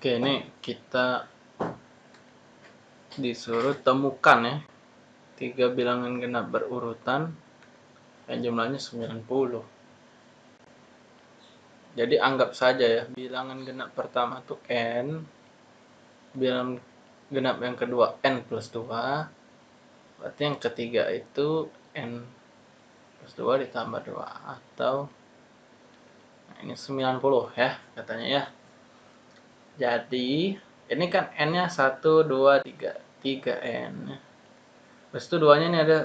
Oke, ini kita disuruh temukan ya tiga bilangan genap berurutan yang jumlahnya 90. Jadi anggap saja ya, bilangan genap pertama itu n, bilangan genap yang kedua n plus 2, berarti yang ketiga itu n plus 2 ditambah 2 atau nah ini 90 ya katanya ya. Jadi, ini kan N-nya 1, 2, 3. 3N. Terus itu duanya ini ada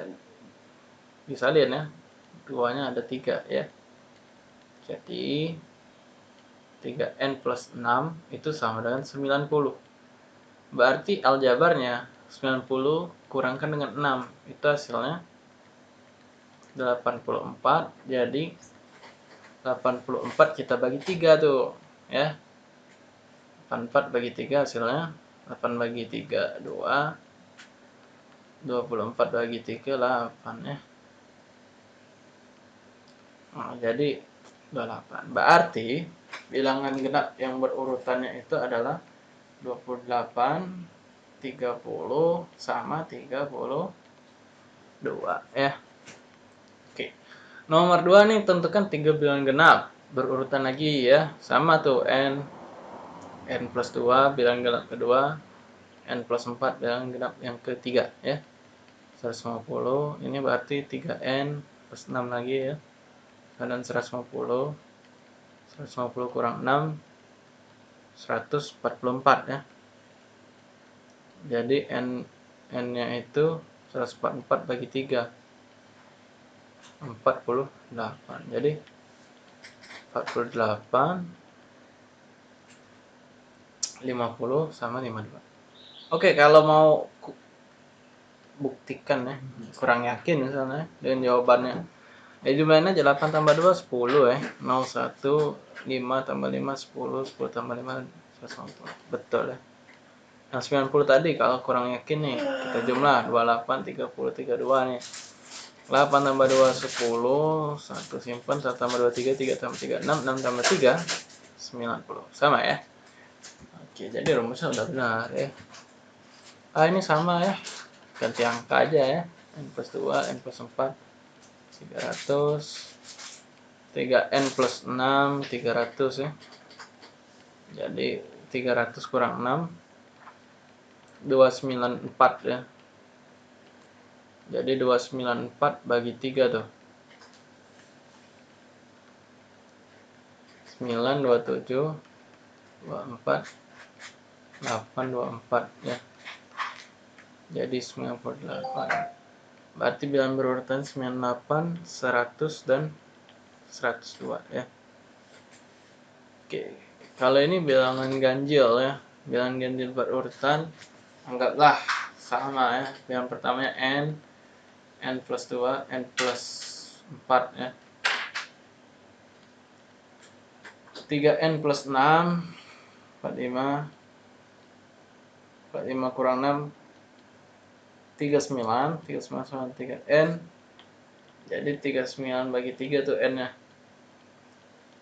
disalin ya. Duanya ada 3 ya. Jadi, 3N plus 6 itu sama dengan 90. Berarti aljabarnya 90 kurangkan dengan 6. Itu hasilnya 84. Jadi, 84 kita bagi 3 tuh. Ya, 84 bagi 3 hasilnya 8 bagi 3 2 24 bagi 3 8 ya. Nah, jadi 28 berarti bilangan genap yang berurutannya itu adalah 28 30 sama 32 ya. Oke. Nomor 2 nih tentukan 3 bilangan genap. Berurutan lagi ya. Sama tuh n n plus 2 bilangan genap kedua n plus 4 bilangan genap yang ketiga ya. 150 ini berarti 3n plus 6 lagi ya. Dan 150 150 kurang 6 144 ya. Jadi n n nya itu 144 bagi 3 48 jadi 48 50 sama 52 oke kalau mau buktikan ya kurang yakin misalnya dengan jawabannya. Ya jumlahnya aja 8 tambah 2 10 ya. 01 5 tambah 5 10 10 tambah 5 150 betul ya. Yang 90 tadi kalau kurang yakin nih kita jumlah 28 30 32 nih. 8 tambah 2 10 1 simpan 1 tambah 2 3 3 tambah 3 6 6 tambah 3 90 sama ya Oke, jadi rumusnya udah benar ya. Ah, ini sama ya. Ganti angka aja ya. N plus 2, N plus 4, 300. 3N plus 6, 300 ya. Jadi 300 kurang 6, 294 ya. Jadi 294 bagi 3 tuh. 9, 27, 24, 824 ya. Jadi 98 berarti bilangan berurutan 98 100 dan 102 ya. Oke. Kalau ini bilangan ganjil ya. Bilangan ganjil berurutan anggaplah sama ya. Bilangan pertamanya n n plus 2 n plus 4 ya. 3n plus 6 45 45 kurang 6 39 39 sama 3 N. Jadi 39 bagi 3 tuh N nya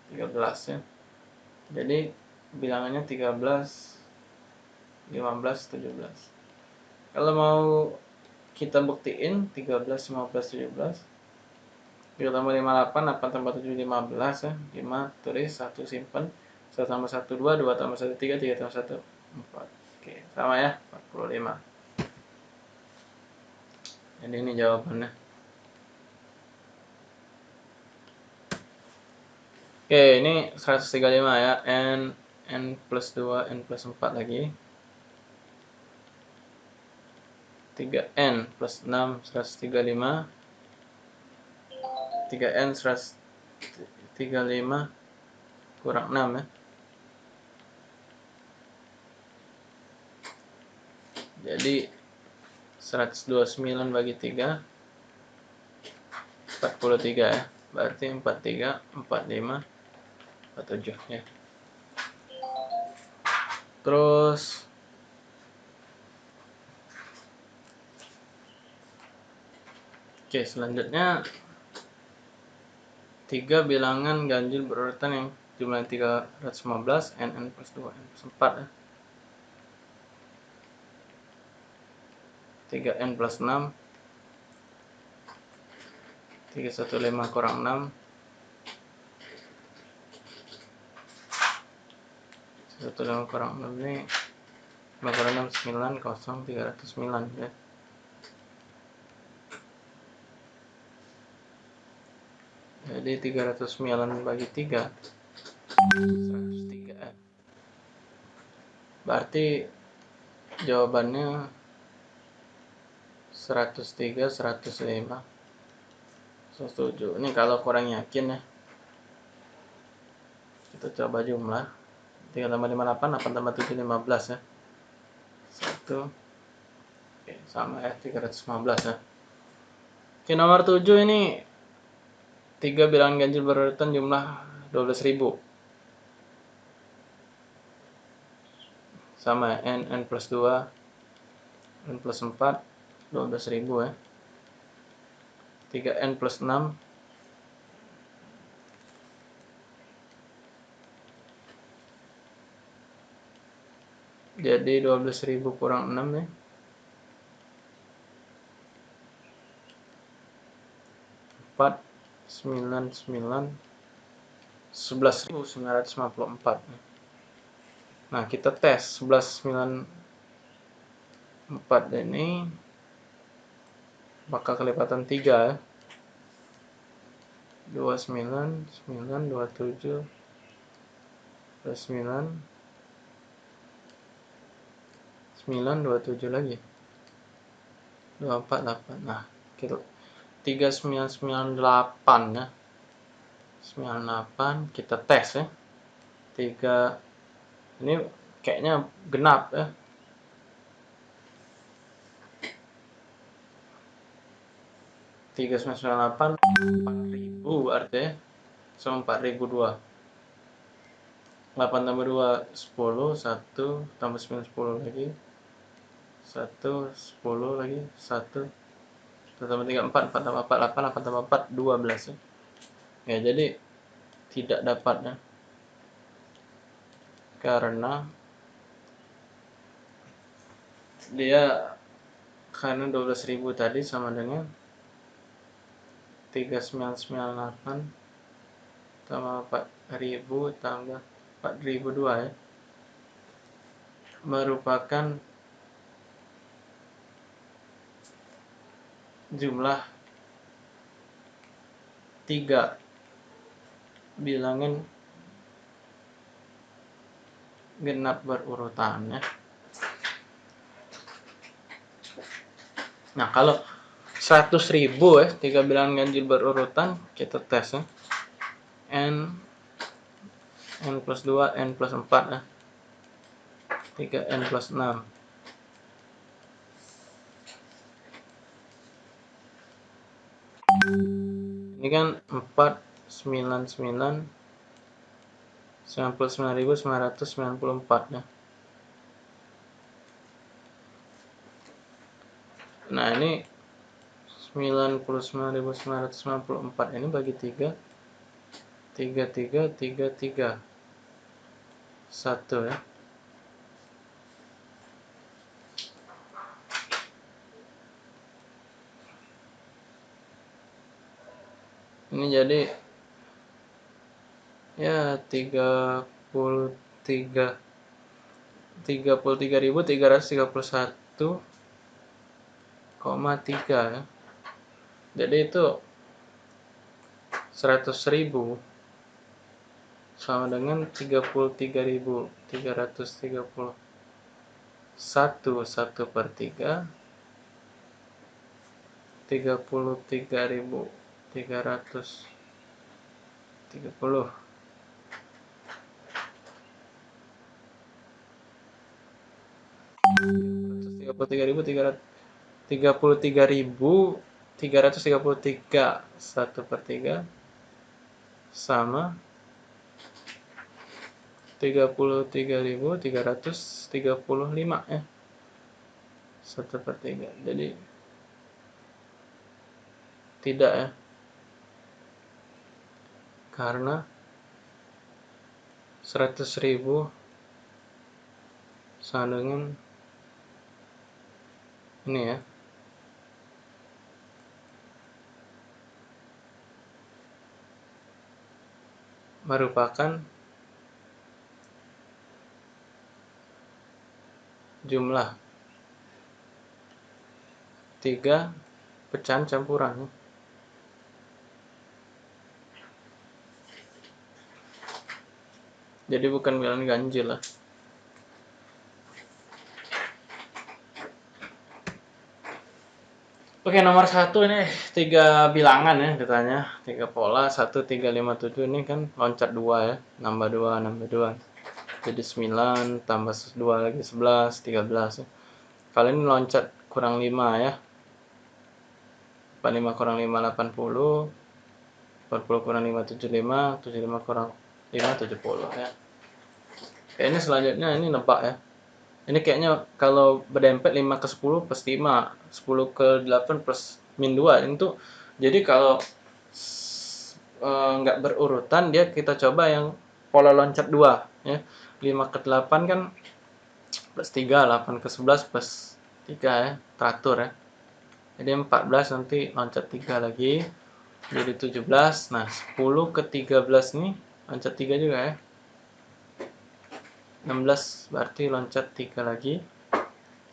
13 ya. Jadi bilangannya 13 15 17 kalau mau kita buktiin 13 15 17 3 tambah 5 8 8 tambah 7 15 ya. 5 tulis 1 simpen 1 tambah 1 2 2 tambah 1 3 3 tambah 1 4 Oke, sama ya, 45. Jadi ini jawabannya. Oke, ini 135 ya. N N plus 2, N plus 4 lagi. 3N plus 6, 135. 3N 135 kurang 6 ya. Jadi 129 bagi 3 43 ya. Berarti 43 45 47 ya. Terus Oke, selanjutnya tiga bilangan ganjil berurutan yang jumlahnya 315 n n plus 2 n plus 4 ya. 3N plus 6 315 kurang 6 115 kurang 6 ini 5 kurang 6 9 kosong 309 ya jadi 309 bagi 3 103 ya. berarti jawabannya 103 105 setuju. Ini kalau kurang yakin ya. Kita coba jumlah. 3 tambah 58 8 tambah 7 15 ya. 1 Oke, sama ya 315 ya. Oke nomor 7 ini. 3 bilangan ganjil berurutan jumlah 12.000 sama n n plus 2 n plus 4 12.000 ya. 3n plus 6 jadi 12.000 kurang 6 ya. 4 9 9 11.954 ya. Nah, kita tes 1194 ini bakal kelipatan 3 ya. 29 9 27 plus 9 9 27 lagi. 24 8 nah kita 3998 ya. 98 kita tes ya. 3 ini kayaknya genap ya tiga sembilan sembilan delapan empat ribu artinya sama empat ribu dua. Delapan tambah dua sepuluh satu tambah sembilan sepuluh lagi. Satu sepuluh lagi satu. Tambah tiga empat empat tambah empat delapan delapan tambah empat dua belas. Ya jadi tidak dapat ya karena dia karena 12.000 tadi sama dengan 3998 tambah 4000 tambah 4002 ya merupakan jumlah tiga bilangan genap berurutan ya. Nah kalau 100 ribu ya, tiga bilangan ganjil berurutan kita tes ya. N N plus 2, N plus 4 ya. 3 N plus 6 ini kan 4 9 9 99.994 ya. Nah, ini 99.994 ini bagi 3 3 3 3 3 1 ya. Ini jadi ya tiga puluh tiga. Tiga puluh tiga ribu tiga ratus tiga puluh satu koma tiga ya jadi itu seratus ribu. Sama dengan tiga puluh tiga ribu tiga ratus tiga puluh satu satu per tiga. tiga puluh tiga ribu tiga ratus tiga puluh tiga puluh tiga ribu tiga puluh tiga ribu tiga ratus tiga puluh tiga satu per tiga sama tiga puluh tiga ribu tiga ratus tiga puluh lima ya satu per tiga. Jadi tidak ya karena seratus ribu sama dengan ini ya merupakan jumlah tiga pecahan campuran. Jadi bukan bilangan ganjil lah Oke nomor satu ini tiga bilangan ya ditanya. Tiga pola satu tiga lima tujuh. Ini kan loncat dua ya. Nambah dua nambah dua. Jadi sembilan tambah dua lagi sebelas tiga belas ya. kali loncat kurang lima ya. 45 kurang 5 80 40 kurang 5 75 75 kurang 5 70 ya. Oke, ini selanjutnya ini nebak ya ini kayaknya kalau berdempet 5 ke 10 plus 5 10 ke 8 plus min 2 itu jadi kalau eh, nggak e, berurutan dia kita coba yang pola loncat 2 ya. 5 ke 8 kan plus 3 8 ke 11 plus 3 ya. Teratur ya. Jadi 14 nanti loncat 3 lagi. Jadi 17 nah 10 ke 13 nih loncat 3 juga ya 16 berarti loncat 3 lagi.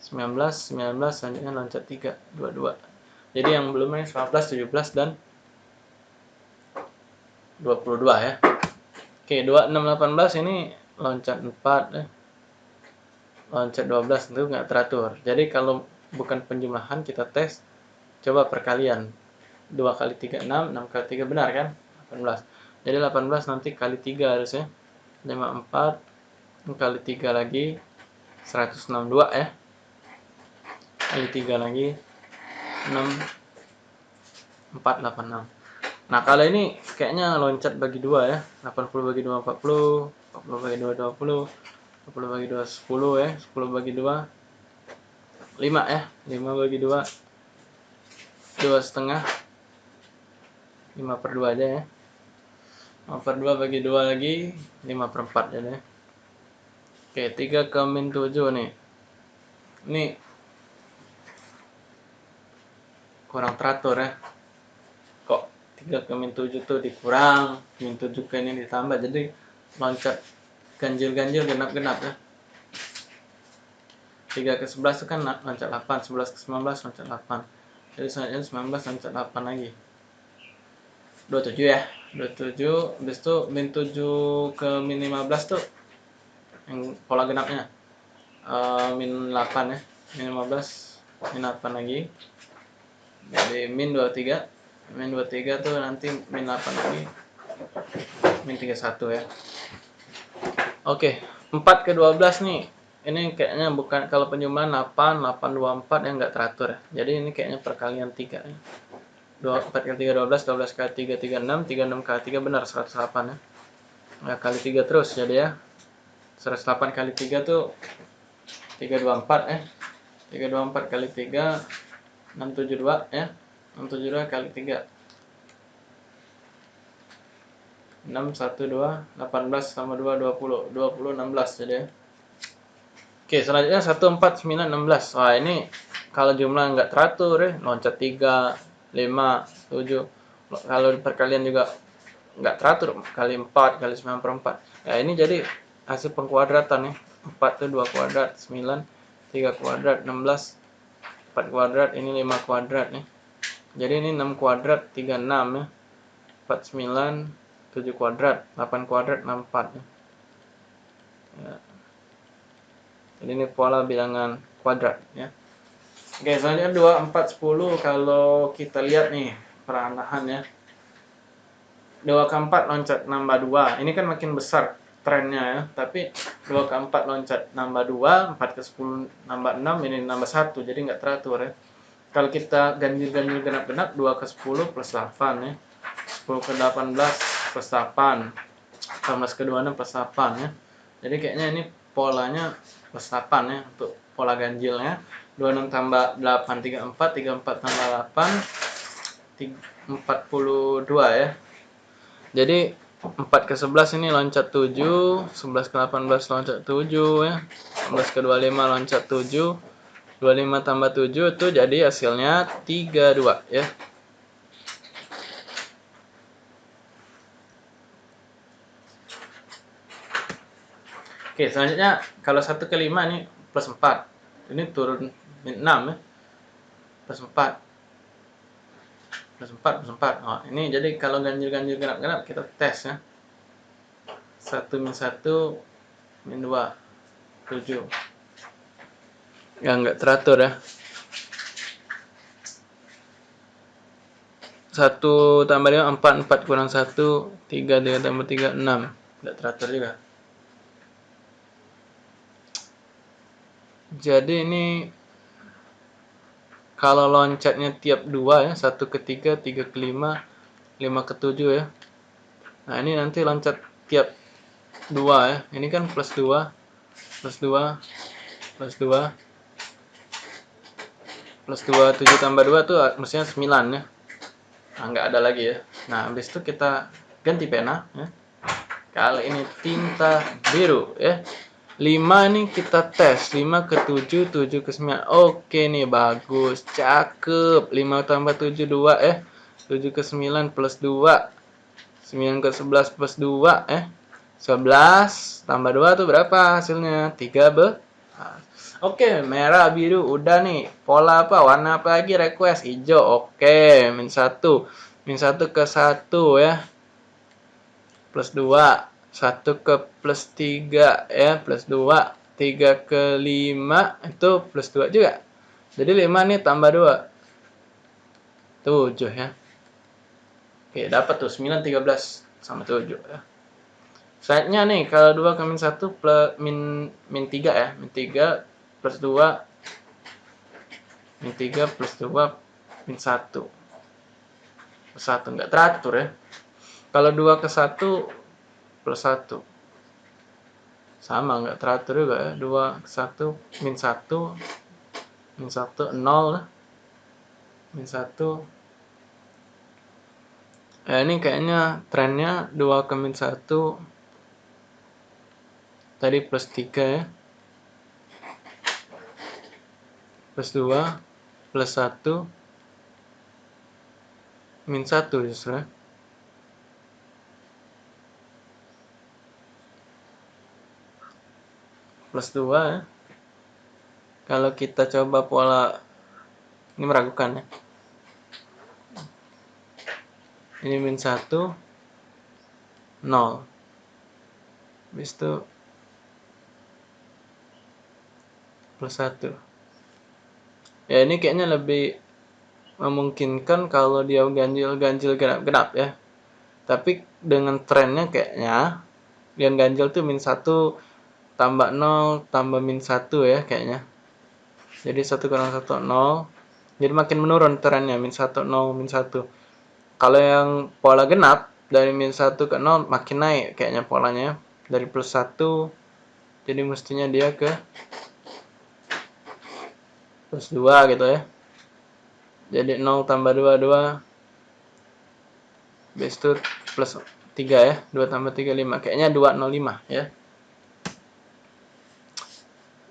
19 19 selanjutnya loncat 3 22 jadi yang belum ini 19 17 dan 22 ya. Oke 26 18 ini loncat 4 ya loncat 12 itu nggak teratur. Jadi kalau bukan penjumlahan kita tes coba perkalian. 2 kali 3 6 6 kali 3 benar kan? 18 jadi 18 nanti kali 3 harusnya. 54 kali 3 lagi 162 ya kali 3 lagi 6 486 nah kalau ini kayaknya loncat bagi 2 ya. 80 bagi 2 40 40 bagi 2 20 40 bagi 2 10 ya. 10 bagi 2 5 ya 5 bagi 2 2 setengah. 5 per 2 aja ya. 5 per 2 bagi 2 lagi 5 per 4 aja ya Oke, 3 ke min 7 nih. Ini kurang teratur ya. Kok 3 ke min 7 tuh dikurang, min 7 ke ini ditambah. Jadi loncat ganjil-ganjil genap-genap ya. 3 ke 11 itu kan loncat 8, 11 ke 19 loncat 8. Jadi selanjutnya 19 loncat 8 lagi. 27 ya. 27, habis itu min 7 ke min 15 tuh yang pola genapnya. Uh, min 8 ya. Min 15 min 8 lagi. Jadi min 23 min 23 tuh nanti min 8 lagi. Min 31 ya. Oke 4 ke 12 nih. Ini kayaknya bukan kalau penjumlahan 8 8 24 yang enggak teratur ya. Jadi ini kayaknya perkalian 3 ya. 2, 4 kali 3 12 12 kali 3 36 36 kali 3 benar 108 ya. Nggak kali 3 terus jadi ya 108 kali 3 tuh 324 eh. 324 kali 3 672 ya 672 kali 3 6 1 2 18 sama 2 20 20 16 jadi ya Oke selanjutnya 1 4 9 16 Wah ini kalau jumlah nggak teratur ya loncat 3 5 7 kalau perkalian juga nggak teratur kali 4 kali 9 per 4 ya ini jadi hasil pengkuadratan ya. 4 itu 2 kuadrat 9 3 kuadrat 16 4 kuadrat ini 5 kuadrat nih. Jadi ini 6 kuadrat 36 ya. 49 7 kuadrat 8 kuadrat 64 ya. ya. jadi ini pola bilangan kuadrat ya. Oke selanjutnya 2 4 10 kalau kita lihat nih peranahan ya. 2 ke 4 loncat nambah 2 ini kan makin besar trennya ya. Tapi 2 ke 4 loncat nambah 2 4 ke 10 nambah 6 ini nambah 1 jadi nggak teratur ya. Kalau kita ganjil-ganjil genap-genap 2 ke 10 plus 8 ya. 10 ke 18 plus 8 18 ke 26 plus 8 ya. Jadi kayaknya ini polanya plus 8 ya untuk pola ganjilnya. 26 tambah 8 34 34 tambah 8 42 ya. Jadi 4 ke 11 ini loncat 7 11 ke 18 loncat 7 ya 11 ke 25 loncat 7 25 tambah 7 itu jadi hasilnya 32 ya Oke, selanjutnya kalau 1 ke 5 ini plus 4. Ini turun min 6 ya. Plus 4. Plus 4, plus 4. Oh, ini jadi kalau ganjil-ganjil genap-genap kita tes ya. 1 min 1 min 2 7 ya nggak teratur ya satu tambah lima empat empat kurang satu tiga tiga tambah tiga enam nggak teratur juga jadi ini kalau loncatnya tiap dua ya satu ke tiga tiga ke lima lima ke tujuh ya. Nah ini nanti loncat tiap dua ya. Ini kan plus dua plus dua plus dua plus dua tujuh tambah dua tuh mestinya sembilan ya. Nah nggak ada lagi ya. Nah habis itu kita ganti pena ya. Kali ini tinta biru ya 5 nih kita tes 5 ke 7 7 ke 9 oke nih bagus cakep 5 tambah 7 2 eh 7 ke 9 plus 2 9 ke 11 plus 2 eh 11 tambah 2 tuh berapa hasilnya 3 be Oke, merah, biru, udah nih. Pola apa? Warna apa lagi? Request hijau. Oke, min 1. Min 1 ke 1 ya. Plus 2 1 ke plus 3 ya plus 2 3 ke 5 itu plus 2 juga. Jadi 5 nih tambah 2 7 ya. Oke dapat tuh 9 13 sama 7 ya. Saatnya nih kalau 2 ke min 1 plus min min 3 ya. Min 3 plus 2 min 3 plus 2 min 1 plus 1 enggak teratur ya. Kalau 2 ke 1 plus 1 sama nggak teratur juga ya. 2 1 min 1 min 1 0 min 1 ya ini kayaknya trennya 2 ke min 1 tadi plus 3 ya. Plus 2 plus 1 min 1 justru ya plus 2 ya. Kalau kita coba pola ini meragukan ya. Ini min 1 0. Habis itu plus 1. Ya ini kayaknya lebih memungkinkan kalau dia ganjil-ganjil genap-genap ya. Tapi dengan trennya kayaknya yang ganjil tuh min 1 tambah 0 tambah min 1 ya kayaknya. Jadi 1 kurang 1 0 jadi makin menurun trennya min 1 0 min 1 kalau yang pola genap dari min 1 ke 0 makin naik kayaknya polanya dari plus 1 jadi mestinya dia ke plus 2 gitu ya. Jadi 0 tambah 2 2 habis itu plus 3 ya 2 tambah 3 5 kayaknya 205 ya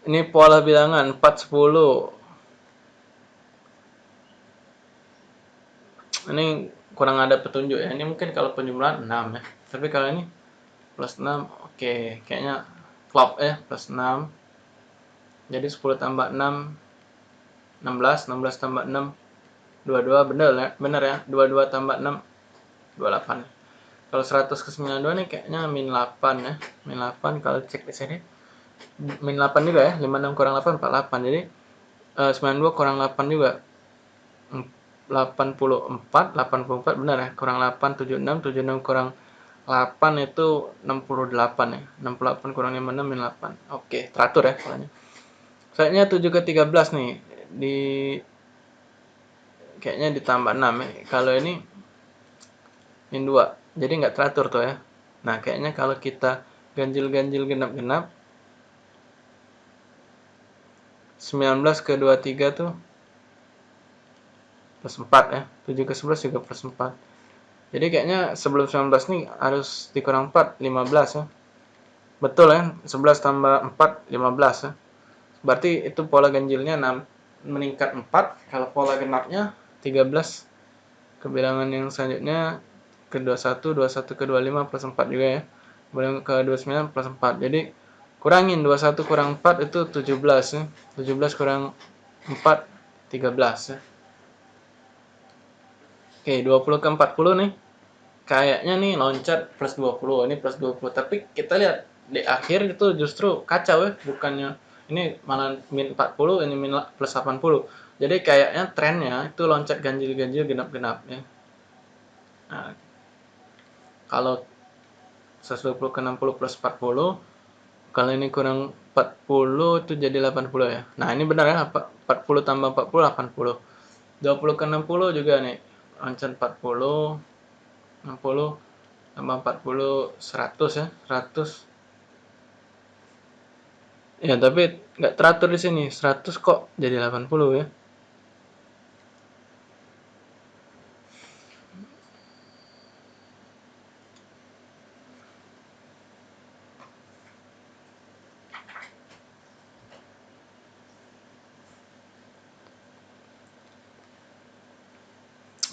ini pola bilangan 410 ini kurang ada petunjuk ya. Ini mungkin kalau penjumlahan 6 ya. Tapi kalau ini plus 6 oke. Kayaknya flop ya plus 6 jadi 10 tambah 6 16 16 tambah 6 22 bener ya bener ya. 22 tambah 6 28 kalau 100 ke 92 nih kayaknya min 8 ya. Min 8 kalau cek di sini min 8 juga ya 56 kurang 8 48 jadi uh, 92 kurang 8 juga. 84 84 benar ya? Kurang 8 76 76 kurang 8 itu 68 ya? 68 kurang 56 min 8 oke teratur ya polanya Kayaknya 7 ke 13 nih di kayaknya ditambah 6 ya. Kalau ini min 2 jadi nggak teratur tuh ya. Nah kayaknya kalau kita ganjil-ganjil genap-genap 19 ke 23 tuh plus 4 ya. 7 ke 11 juga plus 4 jadi kayaknya sebelum 19 nih harus dikurang 4 15 ya. Betul ya 11 tambah 4 15 ya. Berarti itu pola ganjilnya 6 meningkat 4 kalau pola genapnya 13 kebilangan yang selanjutnya ke 21 21 ke 25 plus 4 juga ya. Kemudian ke 29 plus 4 jadi kurangin 21 kurang 4 itu 17 ya. 17 kurang 4 13 ya. Oke 20 ke 40 nih. Kayaknya nih loncat plus 20 ini plus 20 tapi kita lihat di akhir itu justru kacau ya bukannya. Ini malah min 40 ini min plus 80 jadi kayaknya trennya itu loncat ganjil-ganjil genap-genap ya. Nah, kalau 120 ke 60 plus 40 kalau ini kurang 40 itu jadi 80 ya. Nah, ini benar ya, 40 tambah 40 80. 20 ke 60 juga nih. Loncat 40 60 tambah 40 100 ya, 100. Ya, tapi nggak teratur di sini. 100 kok jadi 80 ya.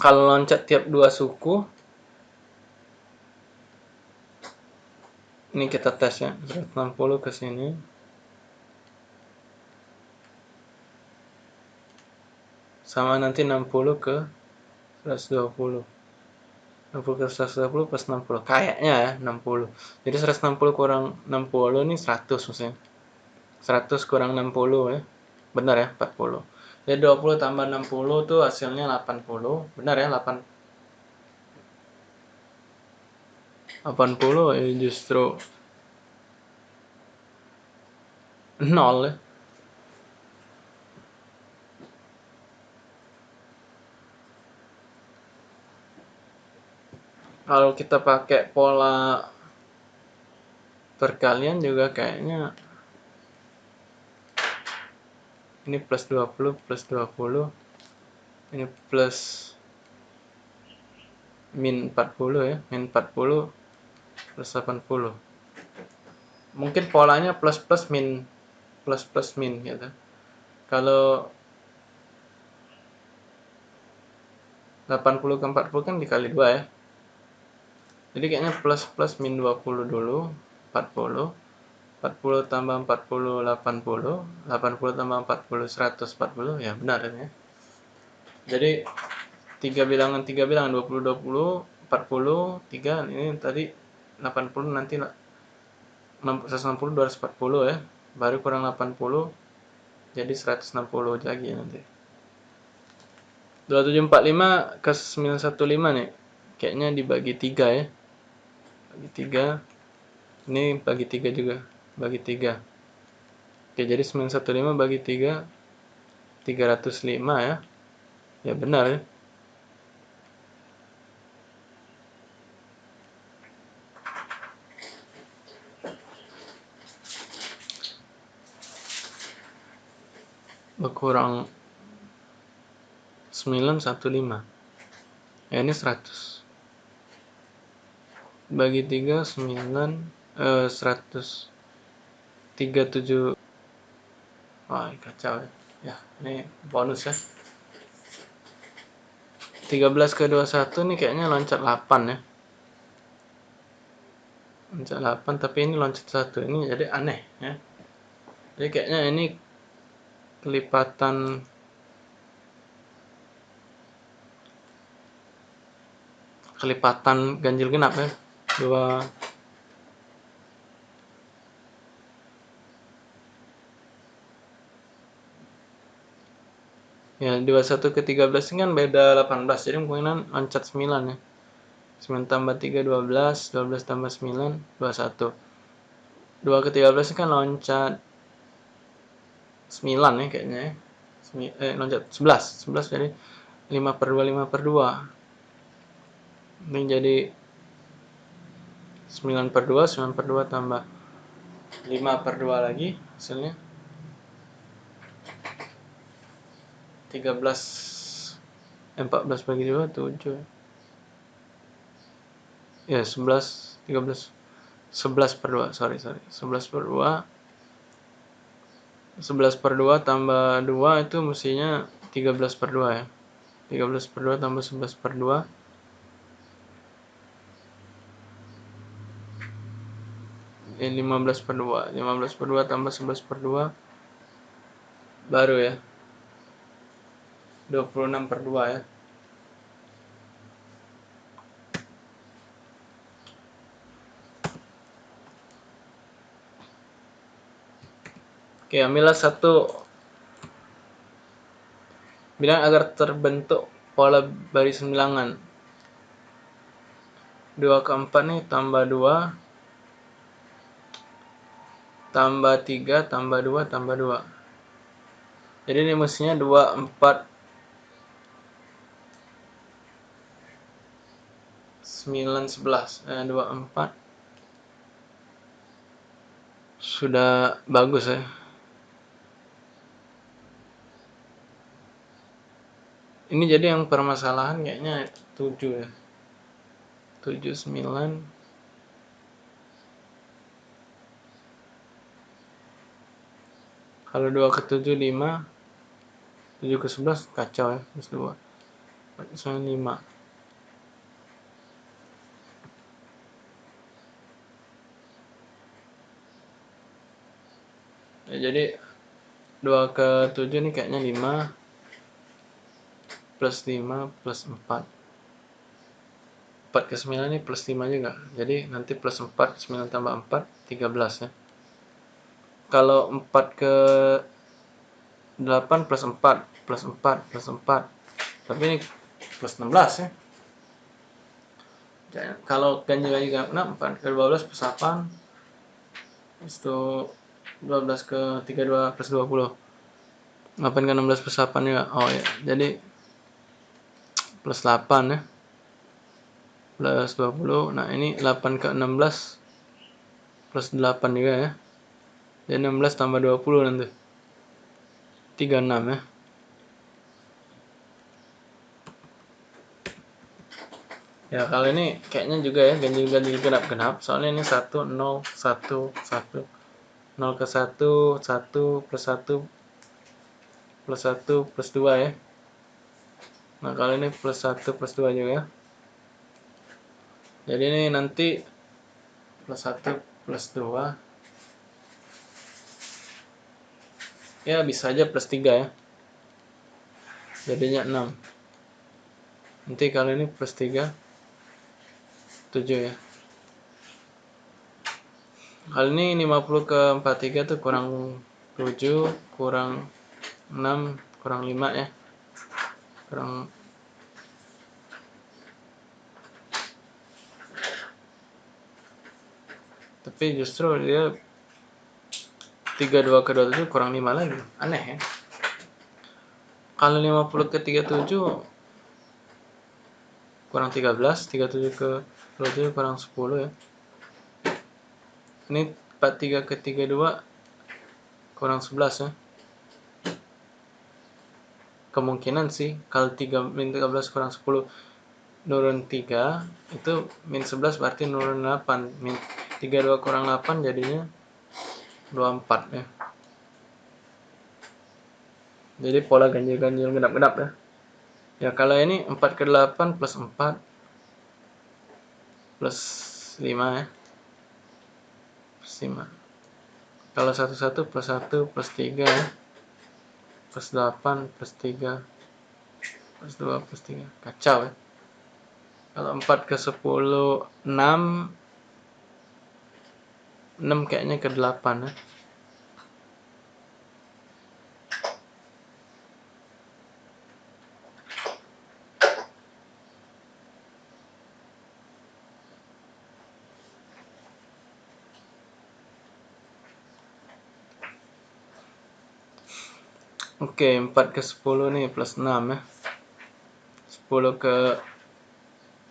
Kalau loncat tiap dua suku. Ini kita tes ya 160 ke sini. Sama nanti 60 ke 120 60 ke 120 plus 60 kayaknya ya 60 jadi 160 kurang 60 ini 100 maksudnya. 100 kurang 60 ya. Benar ya 40 jadi 20 tambah 60 tuh hasilnya 80. Benar ya 8 80 ya justru 0 ya. Kalau kita pakai pola perkalian juga kayaknya ini plus 20 plus 20 ini plus min 40 ya min 40 plus 80 mungkin polanya plus plus min plus plus min gitu. Kalau 80 ke 40 kan dikali 2 ya. Jadi kayaknya plus plus min 20 dulu 40 40 tambah 40 80 80 tambah 40 140 ya benar ya? Jadi tiga bilangan tiga bilangan 20 20 40 3 ini tadi 80 nanti 160 240 ya. Baru kurang 80 jadi 160 lagi nanti. 2745 ke 915 nih. Kayaknya dibagi 3 ya. Bagi 3 ini bagi 3 juga bagi 3 oke jadi 915 bagi 3 305 ya. Ya benar ya. Berkurang 915 ya ini 100 bagi 3 9 eh, 100 37 Wah, kacau ya. Ya, ini bonus ya. 13 ke 21 nih kayaknya loncat 8 ya. Loncat 8 tapi ini loncat 1. Ini jadi aneh ya. Jadi kayaknya ini kelipatan kelipatan ganjil genap ya. Dua Ya, 21 ke 13 ini kan beda 18, jadi kemungkinan loncat 9 ya. 9 tambah 3, 12, 12 tambah 9, 21. 2 ke 13 ini kan loncat 9 ya kayaknya ya. Eh, loncat 11, 11 jadi 5 per 2, 5 per 2. Ini jadi 9 per 2, 9 per 2 tambah 5 per 2 lagi hasilnya 13 eh, 14 bagi 2 7 ya 11 13 11 per 2 sorry sorry. 11 per 2 11 per 2 tambah 2 itu mestinya 13 per 2 ya. 13 per 2 tambah 11 per 2 ini 15 per 2 15 per 2 tambah 11 per 2 baru ya 26 per 2 ya. Oke, ambillah satu. Bilang agar terbentuk pola baris bilangan 2 ke 4 nih tambah 2 tambah 3 tambah 2 tambah 2 jadi ini mestinya 2 4 9 11 eh, 2 4 sudah bagus ya. Ini jadi yang permasalahan kayaknya 7 ya. 7 9 kalau 2 ke 7 5 7 ke 11 kacau ya plus 2 4 5 ya, jadi 2 ke 7 ini kayaknya 5 plus 5 plus 4 4 ke 9 ini plus 5 juga. Jadi nanti plus 4 9 tambah 4 13 ya. Kalau 4 ke 8 plus 4 plus 4 plus 4 tapi ini plus 16 ya. Kalau ganjil lagi genap 4 ke 12 plus 8 itu 12 ke 32 plus 20 8 ke 16 plus 8 juga. Oh ya jadi plus 8 ya. Plus 20 nah ini 8 ke 16 plus 8 juga ya. Jadi 16 tambah 20 nanti. 36 ya. Ya kalau ini kayaknya juga ya. Ganjil-ganjil genap-genap soalnya ini 1 0 1 1 0 ke 1 1 plus 1 plus 1 plus 2 ya Nah, kali ini plus 1 plus 2 juga. Jadi ini nanti plus 1 plus 2. Ya, bisa aja plus 3 ya. Jadinya 6. Nanti kali ini plus 3. 7 ya. Kali ini 50 ke 43 itu kurang 7, kurang 6, kurang 5 ya. Kurang. Tapi justru dia 32 ke 27 kurang 5 lagi. Aneh ya. Kalau 50 ke 37 kurang 13 37 ke 27 kurang 10 ya ini 43 ke 32 kurang 11 ya. Kemungkinan sih kalau 3 min 13 kurang 10 nurun 3 itu min 11 berarti nurun 8 min 32 kurang 8 jadinya 24 ya. Jadi pola ganjil-ganjil genap-genap ya. Ya kalau ini 4 ke 8 plus 4 plus 5 ya 5 kalau 1 1 plus 1 plus 3 ya. Plus 8 plus 3 plus 2 plus 3 kacau ya. Kalau 4 ke 10 6 6 kayaknya ke 8 ya Oke, 4 ke 10 nih plus 6 ya. 10 ke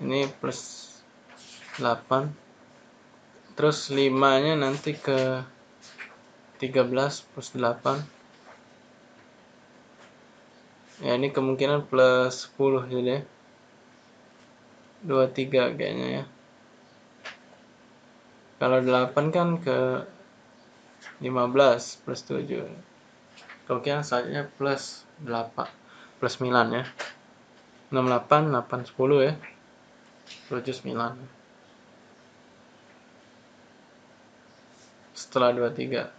ini plus 8. Terus 5-nya nanti ke 13 plus 8. Ya, ini kemungkinan plus 10 jadi ya. 23 kayaknya ya. Kalau 8 kan ke 15 plus 7 kemungkinan selanjutnya plus 8 plus 9 ya. 68 8 10 ya. 7 9 setelah 23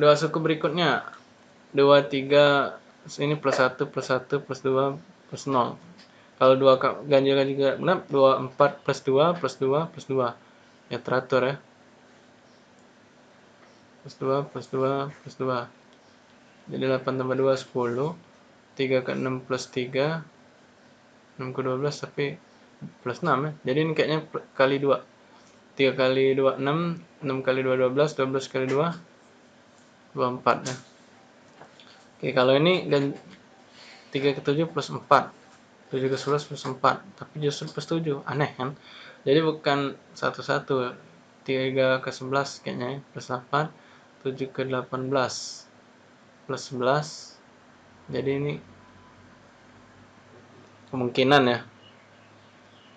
dua suku berikutnya. 23 ini plus 1 plus 1 plus 2 plus 0 kalau dua ganjil juga genap 24 plus 2 plus 2 plus 2 ya teratur ya plus 2 plus 2 plus 2 jadi 8 tambah 2 10 3 ke 6 plus 3 6 ke 12 tapi plus 6 ya. Jadi ini kayaknya kali 2 3 kali 2 6 6 kali 2 12 12 kali 2 24 ya. Oke kalau ini dan 3 ke 7 plus 4 7 ke 11 plus 4 tapi justru plus 7 aneh kan? Jadi bukan satu-satu. 3 ke 11 kayaknya ya plus 8 7 ke 18 plus 11 jadi ini kemungkinan ya.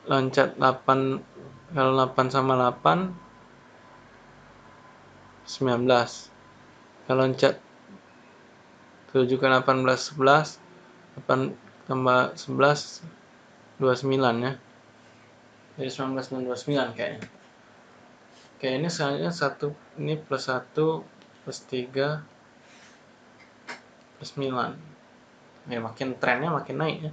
Loncat 8 kalau 8 sama 8 19 kalau loncat 7 ke 18 11 8 tambah 11 29 ya. Jadi 19 dan 29 kayaknya. Oke ini selanjutnya 1 ini plus 1 plus 3 plus 9 ya makin trennya makin naik ya.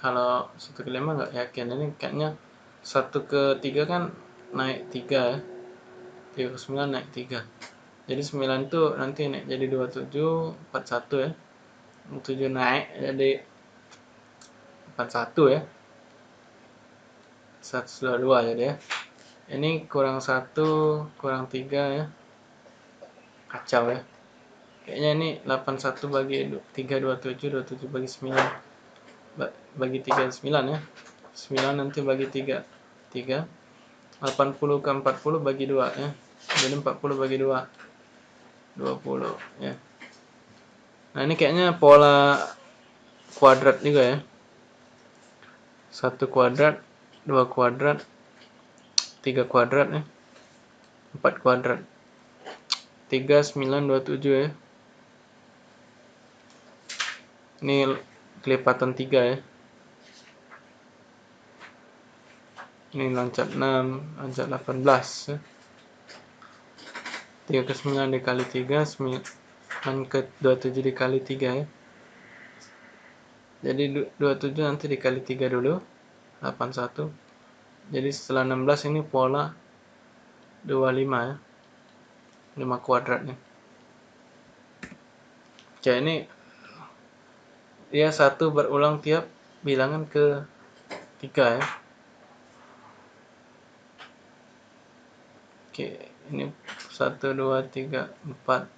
Kalau satu ke lima nggak yakin. Ini kayaknya satu ke tiga kan naik tiga ya. Tiga ke sembilan naik tiga. Jadi sembilan itu nanti naik jadi dua tujuh empat satu ya. Tujuh naik jadi empat satu ya. Satu dua dua jadi ya ini kurang satu kurang tiga ya. Kacau ya. Kayaknya ini 81 bagi 327 27 bagi 9 bagi 39 ya. 9 nanti bagi 3 3 80 ke 40 bagi 2 ya. Jadi 40 bagi 2 20 ya. Nah ini kayaknya pola kuadrat juga ya. Satu kuadrat dua kuadrat tiga kuadrat ya kuadrat. Tiga sembilan dua tujuh ya ini kelipatan 3 ya ini loncat 6 loncat 18 ya. 3 ke 9 dikali 3 9 ke 27 dikali 3 ya jadi 27 nanti dikali 3 dulu 81 jadi setelah 16 ini pola 25 ya. 5 kuadrat nih. Oke ini dia satu berulang tiap bilangan ke tiga ya. Oke ini satu dua tiga empat.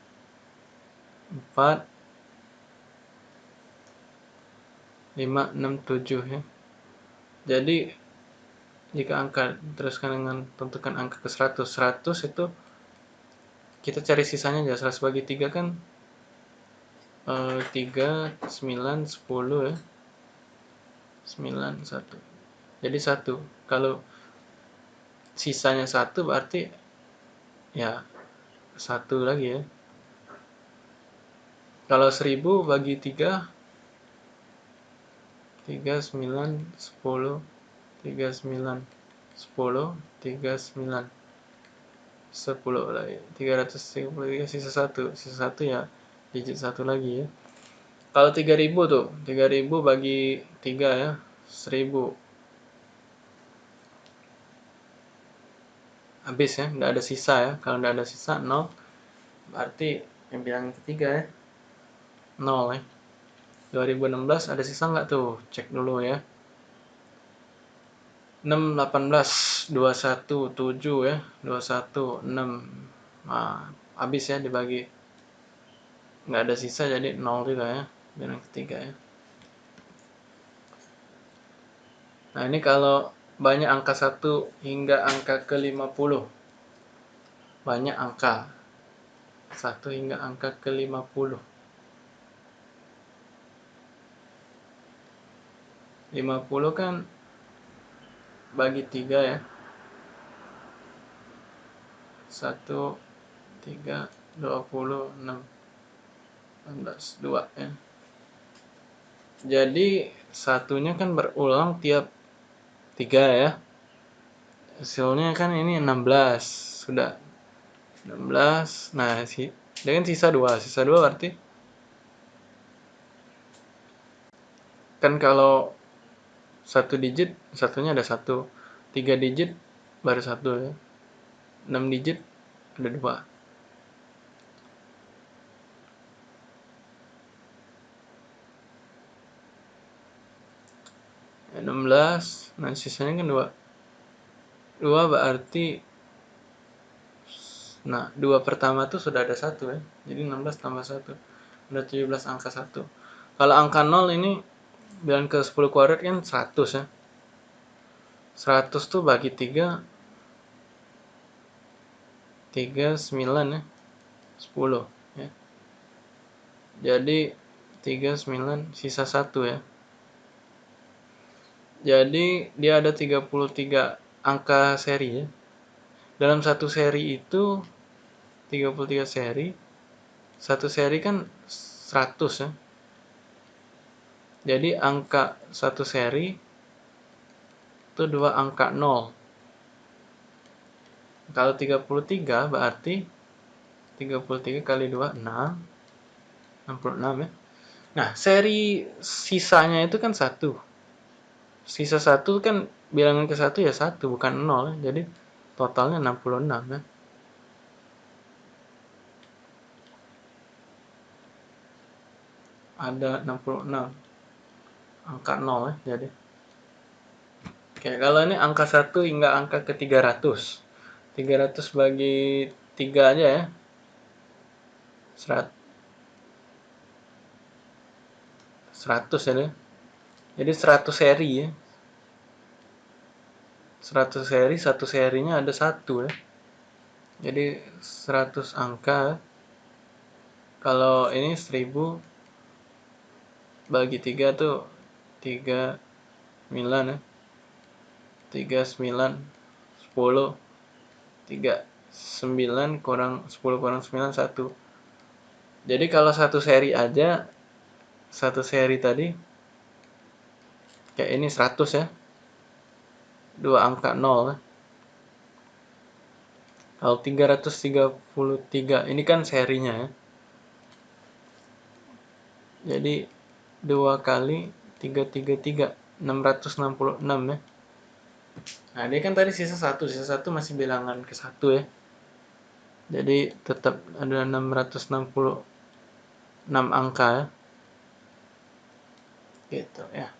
Empat. Lima enam tujuh ya. Jadi jika angka teruskan dengan tentukan angka ke 100 100 itu kita cari sisanya aja 100 bagi 3 kan uh, 3 9 10 ya. 9 1 jadi 1 kalau sisanya 1 berarti ya 1 lagi ya. Kalau 1000 bagi 3 3 9 10 3 9 10 3 9 10 lagi 333 sisa 1 sisa 1 ya digit satu lagi ya. Kalau 3000 tuh 3000 bagi 3 ya 1000 habis ya nggak ada sisa ya. Kalau nggak ada sisa 0 berarti yang bilang ketiga ya 0 ya. 2016 ada sisa nggak tuh? Cek dulu ya 6 18 21 7 ya 21 6 nah, habis ya dibagi. Nggak ada sisa jadi nol juga ya yang ketiga ya. Nah ini kalau banyak angka 1 hingga angka ke 50 banyak angka. 1 hingga angka ke 50 50 kan bagi 3 ya. 1 3 26 16 2 ya. Jadi satunya kan berulang tiap 3 ya. Hasilnya kan ini 16 sudah. 16 nah si dengan sisa 2 sisa 2 berarti. Kan kalau satu digit satunya ada satu. Tiga digit baru satu. Ya 6 digit ada dua. 16 nah sisanya kan 2 2 berarti nah 2 pertama tuh sudah ada satu ya. Jadi 16 tambah 1 udah 17 angka 1 kalau angka 0 ini bilang ke 10 kuadrat kan 100 ya 100 tuh bagi 3 3 9 ya 10 ya jadi 3 9 sisa 1 ya jadi dia ada 33 angka seri ya. Dalam satu seri itu 33 seri. Satu seri kan 100 ya. Jadi angka satu seri itu dua angka 0. Kalau 33 berarti 33 kali 2 6 66 ya. Nah, seri sisanya itu kan 1 sisa satu kan bilangan ke satu ya satu bukan nol. Jadi totalnya 66 ya. Ada 66 angka 0 ya jadi. Oke kalau ini angka 1 hingga angka ke 300 300 bagi 3 aja ya. 100 100 ya jadi 100 seri ya. 100 seri satu serinya ada satu ya. Jadi 100 angka kalau ini 1000 bagi 3 tuh 3 9 ya. 3 9 10 3 9 kurang 10 kurang 9 1 jadi kalau satu seri aja satu seri tadi kayak ini 100 ya. Dua angka 0 kalau 333 ini kan serinya ya. Jadi dua kali 333 666 ya. Nah dia kan tadi sisa satu sisa satu masih bilangan ke satu ya. Jadi tetap ada 666 angka ya. Gitu ya